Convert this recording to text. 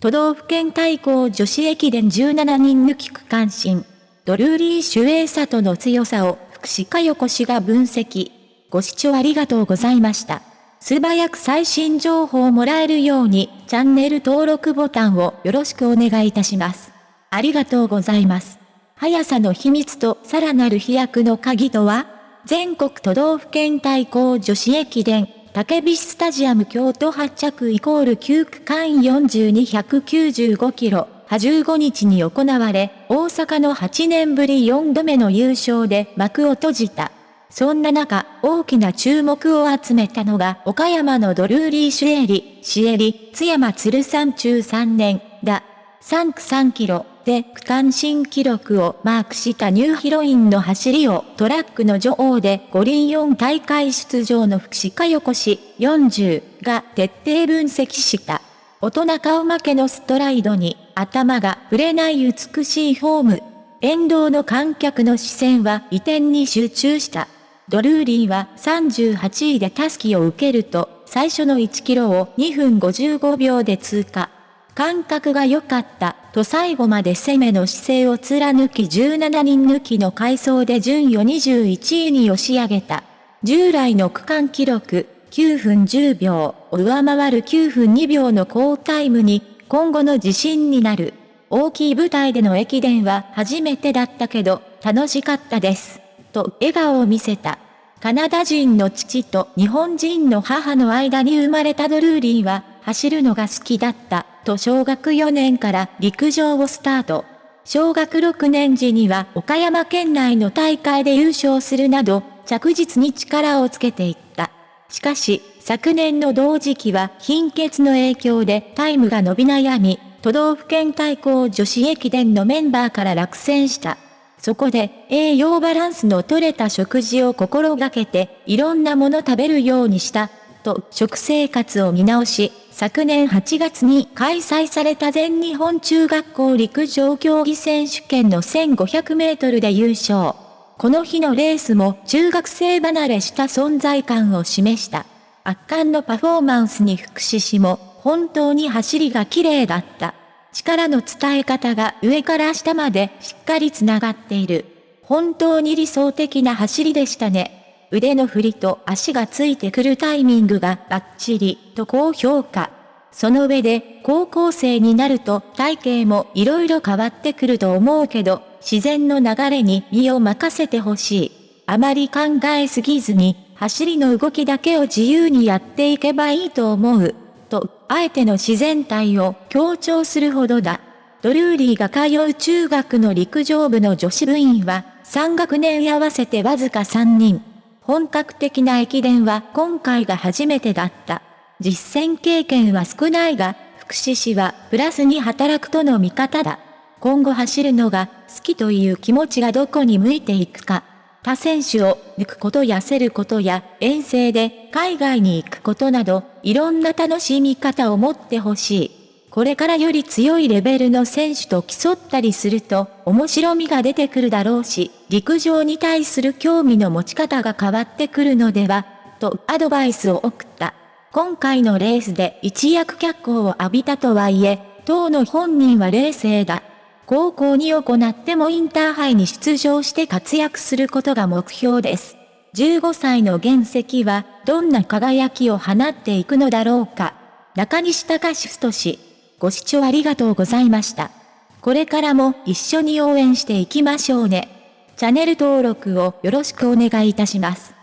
都道府県対抗女子駅伝17人抜き区間新。ドルーリー・シュエイサトの強さを福士加代子氏が分析。ご視聴ありがとうございました。素早く最新情報をもらえるように、チャンネル登録ボタンをよろしくお願いいたします。ありがとうございます。速さの秘密とさらなる飛躍の鍵とは？全国都道府県対抗女子駅伝竹菱スタジアム京都発着イコール9区間42195キロ、15日に行われ、大阪の8年ぶり4度目の優勝で幕を閉じた。そんな中、大きな注目を集めたのが、岡山のドルーリー・シュエリ、シエリ、津山鶴山中3年、だ。3区3キロで区間新記録をマークしたニューヒロインの走りをトラックの女王で五輪4大会出場の福士加代子氏40が徹底分析した。大人顔負けのストライドに頭が触れない美しいフォーム。沿道の観客の視線は移転に集中した。ドルーリーは38位でタスキを受けると、最初の1キロを2分55秒で通過。感覚が良かった、と最後まで攻めの姿勢を貫き17人抜きの回走で順位を21位に押し上げた。従来の区間記録、9分10秒を上回る9分2秒の好タイムに、今後の自信になる。大きい舞台での駅伝は初めてだったけど、楽しかったです。と笑顔を見せた。カナダ人の父と日本人の母の間に生まれたドルーリーは、走るのが好きだった、と小学4年から陸上をスタート。小学6年時には岡山県内の大会で優勝するなど、着実に力をつけていった。しかし、昨年の同時期は貧血の影響でタイムが伸び悩み、都道府県対抗女子駅伝のメンバーから落選した。そこで栄養バランスの取れた食事を心がけていろんなもの食べるようにした、と食生活を見直し、昨年8月に開催された全日本中学校陸上競技選手権の1500メートルで優勝。この日のレースも中学生離れした存在感を示した。圧巻のパフォーマンスに福祉氏も本当に走りが綺麗だった。力の伝え方が上から下までしっかりつながっている。本当に理想的な走りでしたね。腕の振りと足がついてくるタイミングがバッチリと高評価。その上で高校生になると体型も色々変わってくると思うけど、自然の流れに身を任せてほしい。あまり考えすぎずに、走りの動きだけを自由にやっていけばいいと思う。と、あえての自然体を強調するほどだ。ドルーリーが通う中学の陸上部の女子部員は、3学年合わせてわずか3人。本格的な駅伝は今回が初めてだった。実践経験は少ないが、福祉士はプラスに働くとの見方だ。今後走るのが好きという気持ちがどこに向いていくか。他選手を抜くことやせることや遠征で海外に行くことなど、いろんな楽しみ方を持ってほしい。これからより強いレベルの選手と競ったりすると面白みが出てくるだろうし、陸上に対する興味の持ち方が変わってくるのでは、とアドバイスを送った。今回のレースで一躍脚光を浴びたとはいえ、当の本人は冷静だ。高校に行ってもインターハイに出場して活躍することが目標です。15歳の原石はどんな輝きを放っていくのだろうか。中西隆史氏。ご視聴ありがとうございました。これからも一緒に応援していきましょうね。チャンネル登録をよろしくお願いいたします。